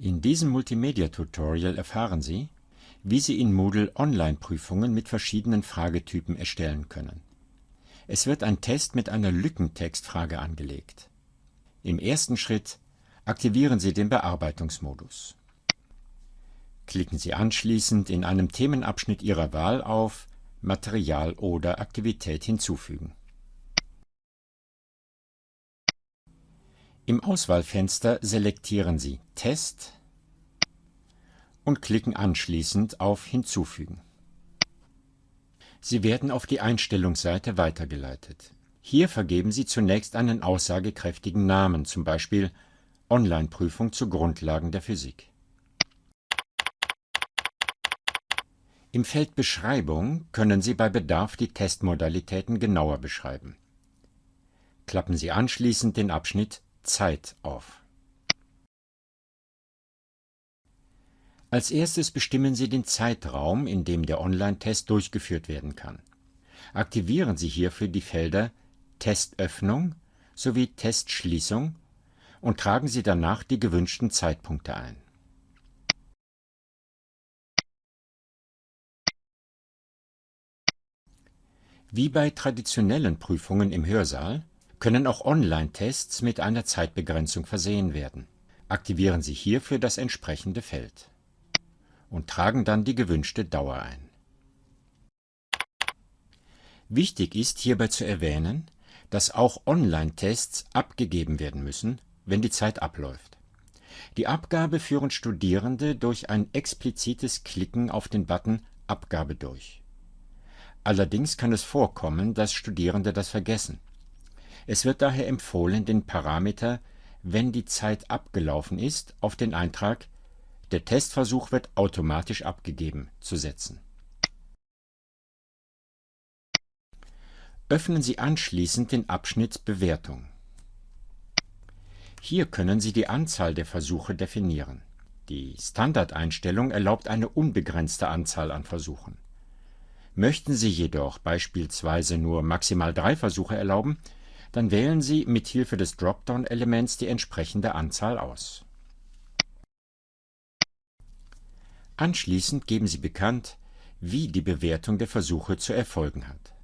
In diesem Multimedia-Tutorial erfahren Sie, wie Sie in Moodle Online-Prüfungen mit verschiedenen Fragetypen erstellen können. Es wird ein Test mit einer Lückentextfrage angelegt. Im ersten Schritt aktivieren Sie den Bearbeitungsmodus. Klicken Sie anschließend in einem Themenabschnitt Ihrer Wahl auf Material oder Aktivität hinzufügen. Im Auswahlfenster selektieren Sie Test und klicken anschließend auf Hinzufügen. Sie werden auf die Einstellungsseite weitergeleitet. Hier vergeben Sie zunächst einen aussagekräftigen Namen, zum Beispiel Online-Prüfung zu Grundlagen der Physik. Im Feld Beschreibung können Sie bei Bedarf die Testmodalitäten genauer beschreiben. Klappen Sie anschließend den Abschnitt Zeit auf. Als erstes bestimmen Sie den Zeitraum, in dem der Online-Test durchgeführt werden kann. Aktivieren Sie hierfür die Felder Testöffnung sowie Testschließung und tragen Sie danach die gewünschten Zeitpunkte ein. Wie bei traditionellen Prüfungen im Hörsaal können auch Online-Tests mit einer Zeitbegrenzung versehen werden. Aktivieren Sie hierfür das entsprechende Feld und tragen dann die gewünschte Dauer ein. Wichtig ist hierbei zu erwähnen, dass auch Online-Tests abgegeben werden müssen, wenn die Zeit abläuft. Die Abgabe führen Studierende durch ein explizites Klicken auf den Button Abgabe durch. Allerdings kann es vorkommen, dass Studierende das vergessen. Es wird daher empfohlen, den Parameter wenn die Zeit abgelaufen ist, auf den Eintrag Der Testversuch wird automatisch abgegeben zu setzen. Öffnen Sie anschließend den Abschnitt Bewertung. Hier können Sie die Anzahl der Versuche definieren. Die Standardeinstellung erlaubt eine unbegrenzte Anzahl an Versuchen. Möchten Sie jedoch beispielsweise nur maximal drei Versuche erlauben, dann wählen Sie mit Hilfe des Dropdown-Elements die entsprechende Anzahl aus. Anschließend geben Sie bekannt, wie die Bewertung der Versuche zu erfolgen hat.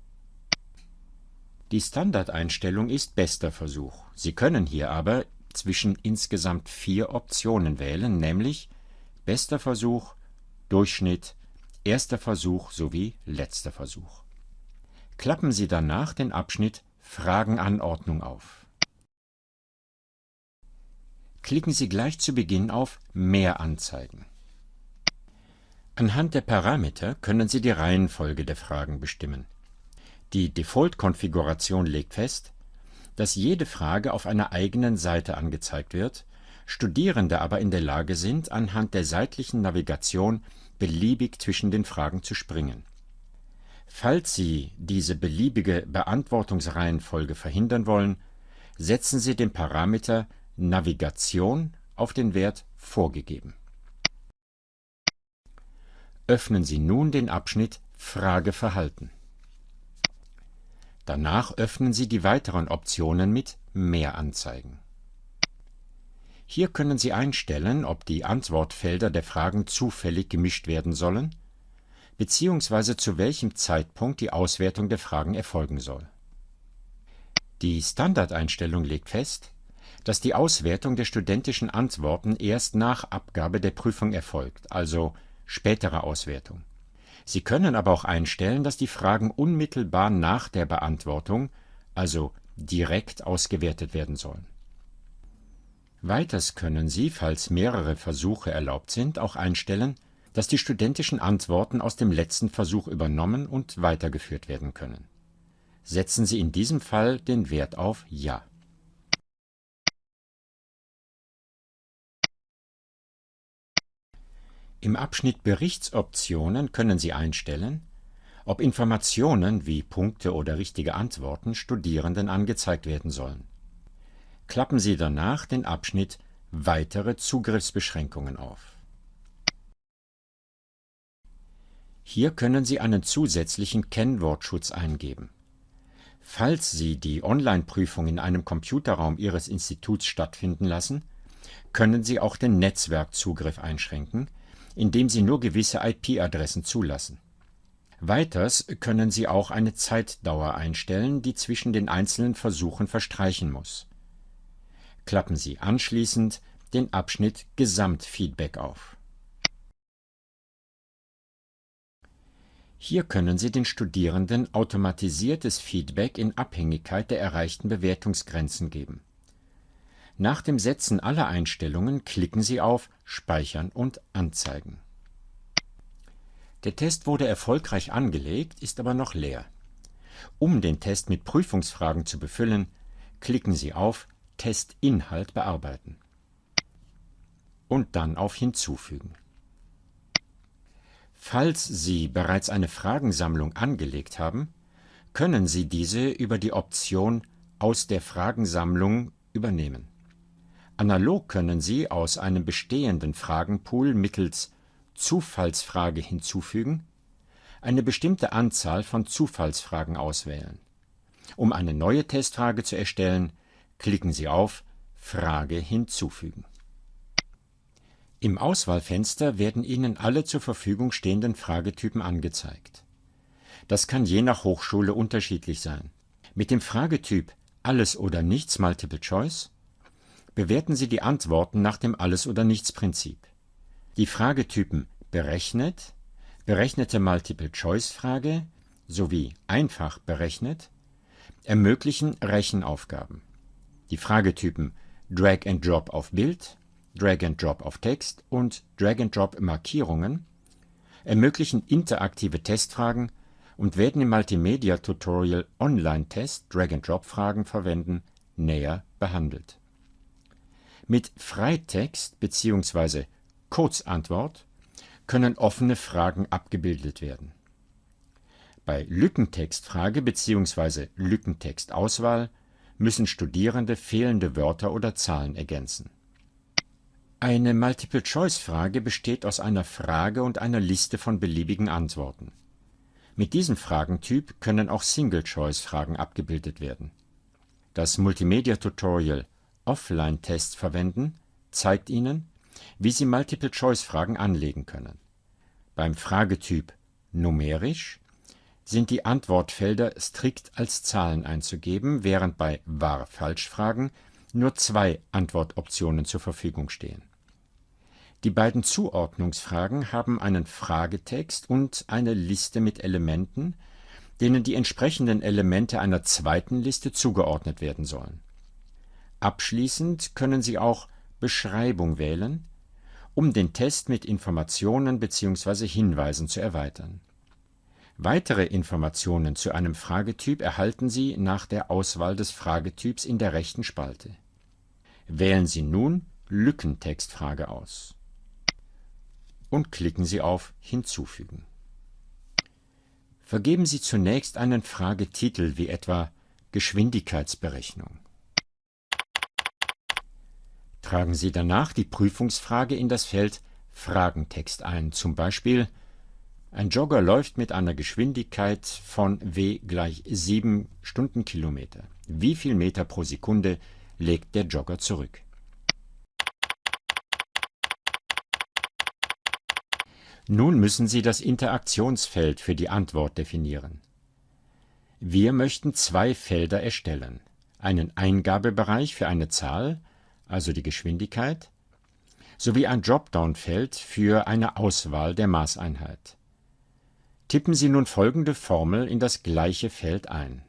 Die Standardeinstellung ist bester Versuch. Sie können hier aber zwischen insgesamt vier Optionen wählen, nämlich bester Versuch, Durchschnitt, erster Versuch sowie letzter Versuch. Klappen Sie danach den Abschnitt Fragenanordnung auf. Klicken Sie gleich zu Beginn auf Mehr anzeigen. Anhand der Parameter können Sie die Reihenfolge der Fragen bestimmen. Die Default-Konfiguration legt fest, dass jede Frage auf einer eigenen Seite angezeigt wird, Studierende aber in der Lage sind, anhand der seitlichen Navigation beliebig zwischen den Fragen zu springen Falls Sie diese beliebige Beantwortungsreihenfolge verhindern wollen, setzen Sie den Parameter Navigation auf den Wert Vorgegeben. Öffnen Sie nun den Abschnitt Frageverhalten. Danach öffnen Sie die weiteren Optionen mit Mehr anzeigen. Hier können Sie einstellen, ob die Antwortfelder der Fragen zufällig gemischt werden sollen beziehungsweise zu welchem Zeitpunkt die Auswertung der Fragen erfolgen soll. Die Standardeinstellung legt fest, dass die Auswertung der studentischen Antworten erst nach Abgabe der Prüfung erfolgt, also spätere Auswertung. Sie können aber auch einstellen, dass die Fragen unmittelbar nach der Beantwortung, also direkt ausgewertet werden sollen. Weiters können Sie, falls mehrere Versuche erlaubt sind, auch einstellen, dass die studentischen Antworten aus dem letzten Versuch übernommen und weitergeführt werden können. Setzen Sie in diesem Fall den Wert auf Ja. Im Abschnitt Berichtsoptionen können Sie einstellen, ob Informationen wie Punkte oder richtige Antworten Studierenden angezeigt werden sollen. Klappen Sie danach den Abschnitt Weitere Zugriffsbeschränkungen auf. Hier können Sie einen zusätzlichen Kennwortschutz eingeben. Falls Sie die Online-Prüfung in einem Computerraum Ihres Instituts stattfinden lassen, können Sie auch den Netzwerkzugriff einschränken, indem Sie nur gewisse IP-Adressen zulassen. Weiters können Sie auch eine Zeitdauer einstellen, die zwischen den einzelnen Versuchen verstreichen muss. Klappen Sie anschließend den Abschnitt Gesamtfeedback auf. Hier können Sie den Studierenden automatisiertes Feedback in Abhängigkeit der erreichten Bewertungsgrenzen geben. Nach dem Setzen aller Einstellungen klicken Sie auf Speichern und Anzeigen. Der Test wurde erfolgreich angelegt, ist aber noch leer. Um den Test mit Prüfungsfragen zu befüllen, klicken Sie auf Testinhalt bearbeiten und dann auf Hinzufügen. Falls Sie bereits eine Fragensammlung angelegt haben, können Sie diese über die Option Aus der Fragensammlung übernehmen. Analog können Sie aus einem bestehenden Fragenpool mittels Zufallsfrage hinzufügen eine bestimmte Anzahl von Zufallsfragen auswählen. Um eine neue Testfrage zu erstellen, klicken Sie auf Frage hinzufügen. Im Auswahlfenster werden Ihnen alle zur Verfügung stehenden Fragetypen angezeigt. Das kann je nach Hochschule unterschiedlich sein. Mit dem Fragetyp Alles oder Nichts Multiple Choice bewerten Sie die Antworten nach dem Alles- oder Nichts-Prinzip. Die Fragetypen Berechnet, berechnete Multiple-Choice-Frage sowie Einfach berechnet ermöglichen Rechenaufgaben. Die Fragetypen Drag and Drop auf Bild, Drag and Drop auf Text und Drag and Drop Markierungen ermöglichen interaktive Testfragen und werden im Multimedia-Tutorial Online-Test Drag and Drop Fragen verwenden näher behandelt mit Freitext bzw. Kurzantwort können offene Fragen abgebildet werden. Bei Lückentextfrage bzw. Lückentextauswahl müssen Studierende fehlende Wörter oder Zahlen ergänzen. Eine Multiple-Choice-Frage besteht aus einer Frage und einer Liste von beliebigen Antworten. Mit diesem Fragentyp können auch Single-Choice-Fragen abgebildet werden. Das Multimedia-Tutorial Offline-Test verwenden, zeigt Ihnen, wie Sie Multiple-Choice-Fragen anlegen können. Beim Fragetyp Numerisch sind die Antwortfelder strikt als Zahlen einzugeben, während bei Wahr-Falsch-Fragen nur zwei Antwortoptionen zur Verfügung stehen. Die beiden Zuordnungsfragen haben einen Fragetext und eine Liste mit Elementen, denen die entsprechenden Elemente einer zweiten Liste zugeordnet werden sollen Abschließend können Sie auch Beschreibung wählen, um den Test mit Informationen bzw. Hinweisen zu erweitern. Weitere Informationen zu einem Fragetyp erhalten Sie nach der Auswahl des Fragetyps in der rechten Spalte. Wählen Sie nun Lückentextfrage aus und klicken Sie auf Hinzufügen. Vergeben Sie zunächst einen Fragetitel wie etwa Geschwindigkeitsberechnung Tragen Sie danach die Prüfungsfrage in das Feld Fragentext ein, zum Beispiel ein Jogger läuft mit einer Geschwindigkeit von w gleich 7 Stundenkilometer. Wie viel Meter pro Sekunde legt der Jogger zurück? Nun müssen Sie das Interaktionsfeld für die Antwort definieren. Wir möchten zwei Felder erstellen, einen Eingabebereich für eine Zahl also die Geschwindigkeit, sowie ein Dropdown-Feld für eine Auswahl der Maßeinheit. Tippen Sie nun folgende Formel in das gleiche Feld ein.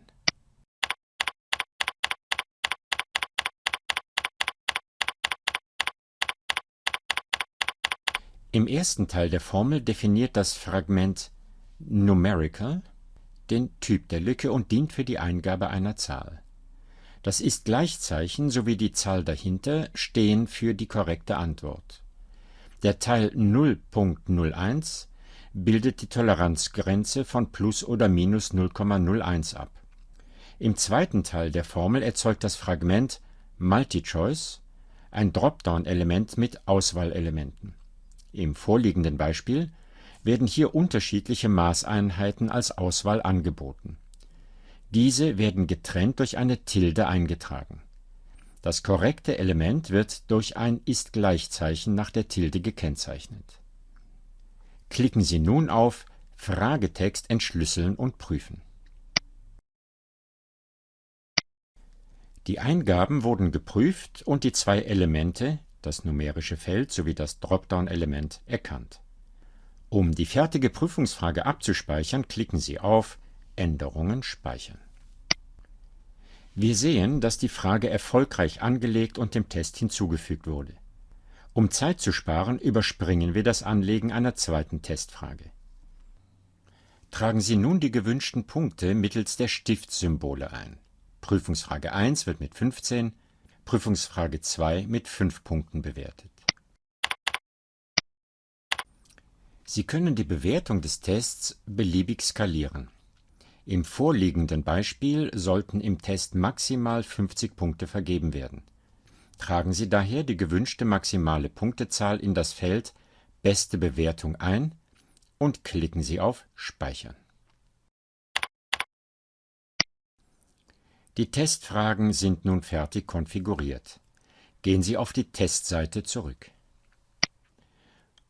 Im ersten Teil der Formel definiert das Fragment Numerical den Typ der Lücke und dient für die Eingabe einer Zahl. Das Ist-Gleichzeichen sowie die Zahl dahinter stehen für die korrekte Antwort. Der Teil 0.01 bildet die Toleranzgrenze von plus oder minus 0,01 ab. Im zweiten Teil der Formel erzeugt das Fragment MultiChoice ein Dropdown-Element mit Auswahlelementen. Im vorliegenden Beispiel werden hier unterschiedliche Maßeinheiten als Auswahl angeboten diese werden getrennt durch eine Tilde eingetragen. Das korrekte Element wird durch ein Ist-Gleichzeichen nach der Tilde gekennzeichnet. Klicken Sie nun auf Fragetext entschlüsseln und prüfen. Die Eingaben wurden geprüft und die zwei Elemente, das numerische Feld sowie das Dropdown-Element, erkannt. Um die fertige Prüfungsfrage abzuspeichern, klicken Sie auf Änderungen speichern. Wir sehen, dass die Frage erfolgreich angelegt und dem Test hinzugefügt wurde. Um Zeit zu sparen, überspringen wir das Anlegen einer zweiten Testfrage. Tragen Sie nun die gewünschten Punkte mittels der Stiftsymbole ein. Prüfungsfrage 1 wird mit 15, Prüfungsfrage 2 mit 5 Punkten bewertet. Sie können die Bewertung des Tests beliebig skalieren. Im vorliegenden Beispiel sollten im Test maximal 50 Punkte vergeben werden. Tragen Sie daher die gewünschte maximale Punktezahl in das Feld Beste Bewertung ein und klicken Sie auf Speichern. Die Testfragen sind nun fertig konfiguriert. Gehen Sie auf die Testseite zurück.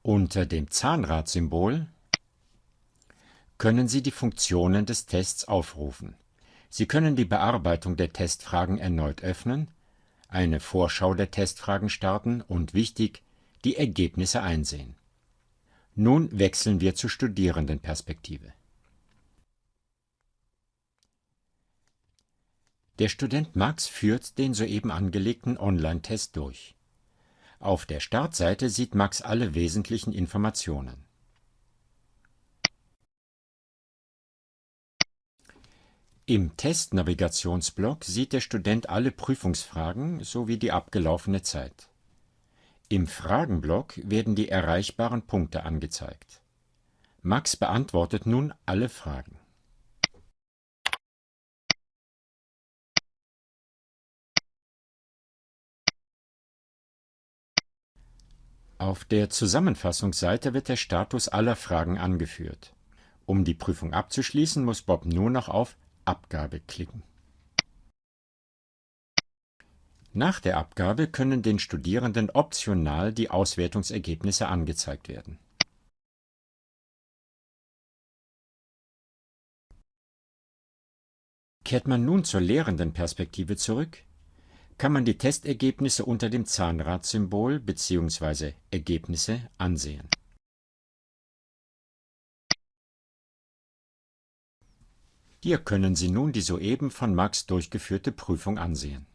Unter dem Zahnradsymbol können Sie die Funktionen des Tests aufrufen. Sie können die Bearbeitung der Testfragen erneut öffnen, eine Vorschau der Testfragen starten und wichtig, die Ergebnisse einsehen. Nun wechseln wir zur Studierendenperspektive. Der Student Max führt den soeben angelegten Online-Test durch. Auf der Startseite sieht Max alle wesentlichen Informationen. Im Testnavigationsblock sieht der Student alle Prüfungsfragen sowie die abgelaufene Zeit. Im Fragenblock werden die erreichbaren Punkte angezeigt. Max beantwortet nun alle Fragen. Auf der Zusammenfassungsseite wird der Status aller Fragen angeführt. Um die Prüfung abzuschließen, muss Bob nur noch auf Abgabe klicken. Nach der Abgabe können den Studierenden optional die Auswertungsergebnisse angezeigt werden. Kehrt man nun zur Lehrendenperspektive zurück, kann man die Testergebnisse unter dem Zahnradsymbol bzw. Ergebnisse ansehen Hier können Sie nun die soeben von Max durchgeführte Prüfung ansehen